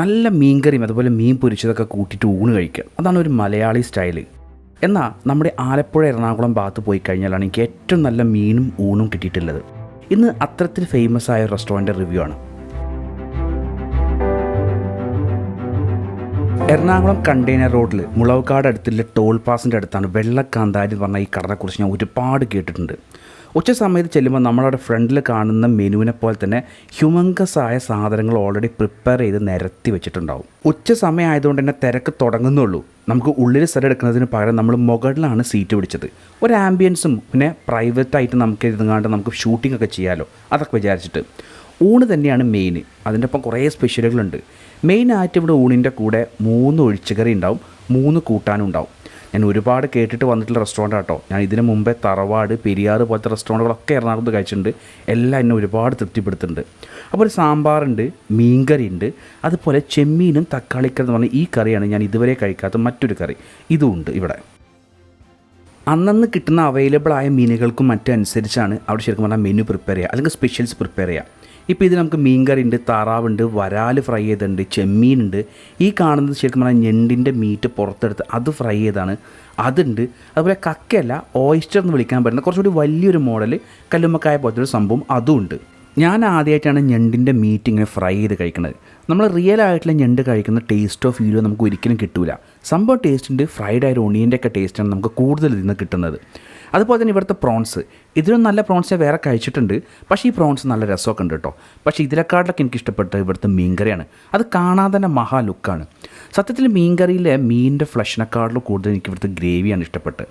നല്ല മീൻകറിയും അതുപോലെ മീൻ പൊരിച്ചതൊക്കെ കൂട്ടിയിട്ട് ഊണ് കഴിക്കുക. അതാണ് ഒരു മലയാളി സ്റ്റൈൽ എന്നാൽ നമ്മുടെ ആലപ്പുഴ എറണാകുളം ഭാഗത്ത് പോയി കഴിഞ്ഞാലാണ് എനിക്ക് ഏറ്റവും നല്ല മീനും ഊണും കിട്ടിയിട്ടുള്ളത്. ഇന്ന് അത്തരത്തിൽ ഫേമസ് ആയ റെസ്റ്റോറന്റ് റിവ്യൂ ആണ്. എറണാകുളം കണ്ടെയ്നർ റോഡിൽ മുളവക്കാട് അടുത്തുള്ള ടോൾ പാസിന്റെ അടുത്താണ് വെള്ളക്കാന്താരി എന്ന് പറഞ്ഞ ഈ കടനെക്കുറിച്ച് ഞാൻ ഒരുപാട് കേട്ടിട്ടുണ്ട്. ഉച്ച സമയത്ത് ചെല്ലുമ്പോൾ നമ്മളവിടെ ഫ്രണ്ടിൽ കാണുന്ന മെനുവിനെ പോലെ തന്നെ ഹ്യൂമങ്കസ് ആയ സാധനങ്ങൾ ഓൾറെഡി പ്രിപ്പയർ ചെയ്ത് നിരത്തി വെച്ചിട്ടുണ്ടാവും. ഉച്ച സമയം ആയതുകൊണ്ട് തന്നെ തിരക്ക് തുടങ്ങുന്നുള്ളൂ. നമുക്ക് ഉള്ളിൽ സ്ഥലം എടുക്കുന്നതിന് പകരം നമ്മൾ മുകളിലാണ് സീറ്റ് പിടിച്ചത്. ഒരു ആംബിയൻസും പിന്നെ പ്രൈവറ്റായിട്ട് നമുക്ക് ഇരുന്നാണ്ട് നമുക്ക് ഷൂട്ടിംഗ് ഒക്കെ ചെയ്യാമല്ലോ അതൊക്കെ വിചാരിച്ചിട്ട്. ഊണ് തന്നെയാണ് മെയിൻ അതിന്റെ ഒപ്പം കുറേ സ്പെഷ്യലുകളുണ്ട് മെയിനായിട്ട് ഇവിടെ ഊണിന്റെ കൂടെ മൂന്ന് ഒഴിച്ചുകറി ഉണ്ടാവും മൂന്ന് കൂട്ടാനും ഉണ്ടാവും. ഞാൻ ഒരുപാട് കേട്ടിട്ട് വന്നിട്ടുള്ള റെസ്റ്റോറന്റ് ആട്ടോ. ഞാൻ ഇതിന് മുമ്പേ തറവാട് പെരിയാറ് പോലത്തെ റെസ്റ്റോറന്റുകളൊക്കെ എറണാകുളത്ത് കഴിച്ചിട്ടുണ്ട്. എല്ലാം എന്നെ ഒരുപാട് തൃപ്തിപ്പെടുത്തുന്നുണ്ട്. അപ്പോൾ ഒരു സാമ്പാറുണ്ട് മീൻകറി ഉണ്ട് അതുപോലെ ചെമ്മീനും തക്കാളിക്കറി എന്ന് പറഞ്ഞാൽ ഈ കറിയാണ് ഞാൻ ഇതുവരെ കഴിക്കാത്ത മറ്റൊരു കറി. ഇതും ഉണ്ട് ഇവിടെ. അന്നന്ന് കിട്ടുന്ന അവൈലബിൾ ആയ മീനുകൾക്കും മറ്റനുസരിച്ചാണ് അവിടെ ശരിക്കും പറഞ്ഞാൽ മെനു പ്രിപ്പയർ ചെയ്യുക. അല്ലെങ്കിൽ സ്പെഷ്യൽസ് പ്രിപ്പയർ ചെയ്യുക. ഇപ്പോൾ ഇത് നമുക്ക് മീൻകറി ഉണ്ട് താറാവുണ്ട് വരാൽ ഫ്രൈ ചെയ്തിട്ടുണ്ട് ചെമ്മീനുണ്ട്. ഈ കാണുന്നത് ശരിക്കും പറഞ്ഞാൽ ഞെണ്ടിന്റെ മീറ്റ് പുറത്തെടുത്ത് അത് ഫ്രൈ ചെയ്താണ്. അതുണ്ട്. അതുപോലെ കക്കയല്ല ഓയിസ്റ്റർ എന്ന് വിളിക്കാൻ പറ്റുന്ന കുറച്ചുകൂടി വലിയൊരു മോഡൽ കല്ലുമ്മക്കായ പോലത്തെ ഒരു സംഭവം അതും ഉണ്ട്. ഞാൻ ആദ്യമായിട്ടാണ് ഞണ്ടിന്റെ മീറ്റ് ഇങ്ങനെ ഫ്രൈ ചെയ്ത് കഴിക്കുന്നത് നമ്മൾ റിയൽ ആയിട്ടുള്ള ഞണ്ട് കഴിക്കുന്ന ടേസ്റ്റോ ഫീലോ നമുക്ക് ഒരിക്കലും കിട്ടില്ല സംഭവം ടേസ്റ്റിന്റെ ഫ്രൈഡ് ആയ ഒണിയന്റെ ഒക്കെ ടേസ്റ്റാണ് നമുക്ക് കൂടുതൽ ഇതിൽ നിന്ന് കിട്ടുന്നത്. അതുപോലെ തന്നെ ഇവിടുത്തെ പ്രോൺസ് ഇതിലും നല്ല പ്രോൺസ് ഞാൻ വേറെ കഴിച്ചിട്ടുണ്ട്. പക്ഷേ ഈ പ്രോൺസ് നല്ല രസമൊക്കെ ഉണ്ട് കേട്ടോ. പക്ഷേ ഇതിനെക്കാട്ടിലൊക്കെ എനിക്ക് ഇഷ്ടപ്പെട്ട ഇവിടുത്തെ മീൻകറിയാണ് അത് കാണാൻ തന്നെ മഹാ ലുക്കാണ് സത്യത്തിൽ മീൻകറിയിലെ മീനിന്റെ ഫ്ലഷിനെക്കാളും കൂടുതൽ എനിക്ക് ഇവിടുത്തെ ഗ്രേവിയാണ് ഇഷ്ടപ്പെട്ട്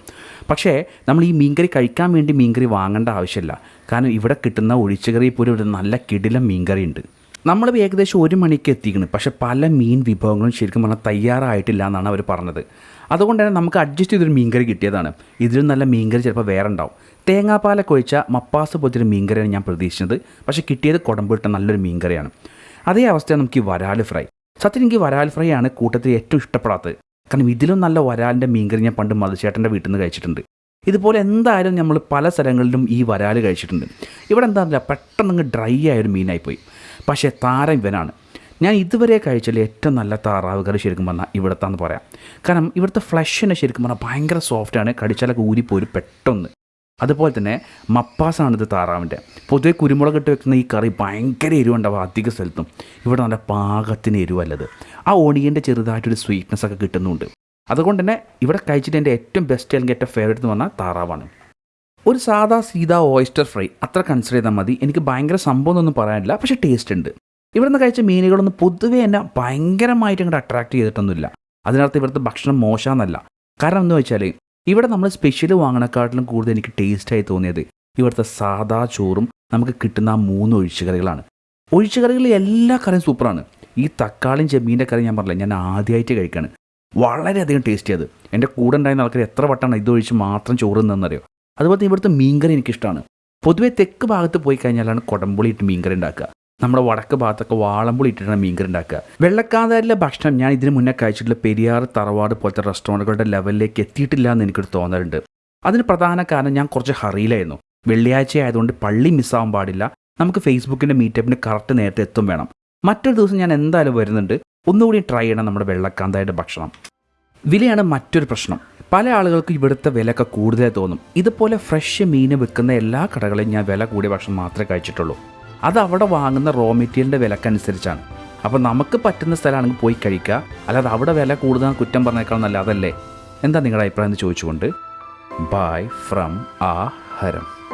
പക്ഷേ നമ്മൾ ഈ മീൻകറി കഴിക്കാൻ വേണ്ടി മീൻകറി വാങ്ങേണ്ട ആവശ്യമില്ല. കാരണം ഇവിടെ കിട്ടുന്ന ഒഴിച്ചുകറി പോലും ഒരു നല്ല കിടിലം മീൻകറി ഉണ്ട് നമ്മൾ ഏകദേശം ഒരു മണിക്ക് എത്തിക്കണം പക്ഷെ പല മീൻ വിഭവങ്ങളും ശരിക്കും പറഞ്ഞാൽ തയ്യാറായിട്ടില്ല എന്നാണ് അവർ പറഞ്ഞത്. അതുകൊണ്ട് തന്നെ നമുക്ക് അഡ്ജസ്റ്റ് ചെയ്തൊരു മീൻകറി കിട്ടിയതാണ്. ഇതിലും നല്ല മീൻകറി ചിലപ്പോൾ വേറെ ഉണ്ടാവും. തേങ്ങാപ്പാലൊക്കെ ഒഴിച്ച മപ്പാസ് പോലത്തെ മീൻ മീൻകറിയാണ് ഞാൻ പ്രതീക്ഷിച്ചത്. പക്ഷേ കിട്ടിയത് കുടമ്പിട്ട നല്ലൊരു മീൻകറിയാണ്. അതേ അവസ്ഥയാണ് നമുക്ക് ഈ വരാൽ ഫ്രൈ. സത്യം എനിക്ക് വരാൽ ഫ്രൈ ആണ് കൂട്ടത്തിൽ ഏറ്റവും ഇഷ്ടപ്പെടാത്തത്. കാരണം ഇതിലും നല്ല വരാലിന്റെ മീൻകറി ഞാൻ പണ്ട് മധുചേട്ടന്റെ വീട്ടിൽ നിന്ന് കഴിച്ചിട്ടുണ്ട്. ഇതുപോലെ എന്തായാലും നമ്മൾ പല സ്ഥലങ്ങളിലും ഈ വരാൽ കഴിച്ചിട്ടുണ്ട്. ഇവിടെ എന്താണെന്നില്ല പെട്ടെന്ന് ഡ്രൈ ആയൊരു മീനായിപ്പോയി. പക്ഷേ താരം ഇവനാണ്. ഞാൻ ഇതുവരെ കഴിച്ചതിൽ ഏറ്റവും നല്ല താറാവ് കറി ശരിക്കും പറഞ്ഞാൽ ഇവിടുത്താന്ന് പറയാം. കാരണം ഇവിടുത്തെ ഫ്ലഷിനെ ശരിക്കും പറഞ്ഞാൽ ഭയങ്കര സോഫ്റ്റാണ്. കടിച്ചാലൊക്കെ ഊരിപ്പോരും പെട്ടെന്ന്. അതുപോലെ തന്നെ മപ്പാസാണിത് താറാവിന്റെ. പൊതുവെ കുരുമുളക് ഇട്ട് വെക്കുന്ന ഈ കറി ഭയങ്കര എരിവുണ്ടാവും അധിക സ്ഥലത്തും. ഇവിടെ നല്ല പാകത്തിന് എരിവല്ലത്. ആ ഓണിയന്റെ ചെറുതായിട്ടൊരു സ്വീറ്റ്നെസ് ഒക്കെ കിട്ടുന്നുണ്ട്. അതുകൊണ്ട് തന്നെ ഇവിടെ കഴിച്ചിട്ട് എന്റെ ഏറ്റവും ബെസ്റ്റ് അല്ലെങ്കിൽ ഏറ്റവും ഫേവറേറ്റ് എന്ന് പറഞ്ഞാൽ താറാവാണ്. ഒരു സാധാ സീതാ ഓയിസ്റ്റർ ഫ്രൈ അത്ര കൺസിഡർ ചെയ്താൽ മതി. എനിക്ക് ഭയങ്കര സംഭവം ഒന്നും പറയാനില്ല. പക്ഷേ ടേസ്റ്റ് ഉണ്ട്. ഇവിടെ നിന്ന് കഴിച്ച മീനുകളൊന്നും പൊതുവേ എന്നെ ഭയങ്കരമായിട്ട് ഇങ്ങോട്ട് അട്രാക്ട് ചെയ്തിട്ടൊന്നുമില്ല. അതിനർത്ഥം ഇവിടുത്തെ ഭക്ഷണം മോശമെന്നല്ല. കാരണം എന്ന് വെച്ചാൽ ഇവിടെ നമ്മൾ സ്പെഷ്യൽ വാങ്ങണക്കാട്ടിലും കൂടുതൽ എനിക്ക് ടേസ്റ്റായി തോന്നിയത് ഇവിടുത്തെ സാധാ ചോറും നമുക്ക് കിട്ടുന്ന ആ മൂന്ന് ഒഴിച്ചുകറികളാണ്. ഒഴിച്ചുകറികളിൽ എല്ലാ കറിയും സൂപ്പറാണ് ഈ തക്കാളിയും ചെമ്മീന്റെ കറി ഞാൻ പറഞ്ഞില്ല ഞാൻ ആദ്യമായിട്ട് കഴിക്കുകയാണ് വളരെയധികം ടേസ്റ്റ് ചെയ്ത് എന്റെ കൂടെ ഉണ്ടായിരുന്ന ആൾക്കാർ എത്ര വട്ടമാണ് ഇതൊഴിച്ച് മാത്രം ചോറ് നിന്നറിയോ അതുപോലെ തന്നെ ഇവിടുത്തെ മീൻകറി എനിക്കിഷ്ടമാണ്. പൊതുവേ തെക്ക് ഭാഗത്ത് പോയി കഴിഞ്ഞാലാണ് കുടംപുളി ഇട്ട് മീൻകറി ഉണ്ടാക്കുക. നമ്മുടെ വടക്ക് ഭാഗത്തൊക്കെ വാളമ്പുളി ഇട്ടിട്ടാണ് മീൻകറി ഉണ്ടാക്കുക വെള്ളക്കാതാരിലെ ഭക്ഷണം ഞാൻ ഇതിനു മുന്നേ കഴിച്ചിട്ടുള്ള പെരിയാർ തറവാട് പോലത്തെ റെസ്റ്റോറന്റുകളുടെ ലെവലിലേക്ക് എത്തിയിട്ടില്ല എന്ന് എനിക്കൊരു തോന്നലുണ്ട്. അതിന് പ്രധാന കാരണം ഞാൻ കുറച്ച് ഹറിയിലായിരുന്നു. വെള്ളിയാഴ്ച ആയതുകൊണ്ട് പള്ളി മിസ്സാവാൻ പാടില്ല. നമുക്ക് ഫേസ്ബുക്കിന്റെ മീറ്റപ്പിന് കറക്റ്റ് നേരത്തെ എത്തും വേണം. മറ്റൊരു ദിവസം ഞാൻ എന്തായാലും വരുന്നുണ്ട്. ഒന്നുകൂടി ട്രൈ ചെയ്യണം നമ്മുടെ വെള്ളക്കാന്തായുടെ ഭക്ഷണം. വിലയാണ് മറ്റൊരു പ്രശ്നം. പല ആളുകൾക്ക് ഇവിടുത്തെ വിലയൊക്കെ കൂടുതലായി തോന്നും. ഇതുപോലെ ഫ്രഷ് മീൻ വിൽക്കുന്ന എല്ലാ കടകളിലും ഞാൻ വില കൂടിയ ഭക്ഷണം മാത്രമേ കഴിച്ചിട്ടുള്ളൂ. അത് അവിടെ വാങ്ങുന്ന റോ മെറ്റീരിയലിന്റെ വിലക്കനുസരിച്ചാണ്. അപ്പോൾ നമുക്ക് പറ്റുന്ന സ്ഥലമാണെങ്കിൽ പോയി കഴിക്കുക. അല്ലാതെ അവിടെ വില കൂടുതൽ കുറ്റം പറഞ്ഞേക്കാൾ നല്ല അതല്ലേ? എന്താ നിങ്ങളുടെ അഭിപ്രായം എന്ന് ചോദിച്ചുകൊണ്ട്. ബൈ ഫ്രം ആ ഹരം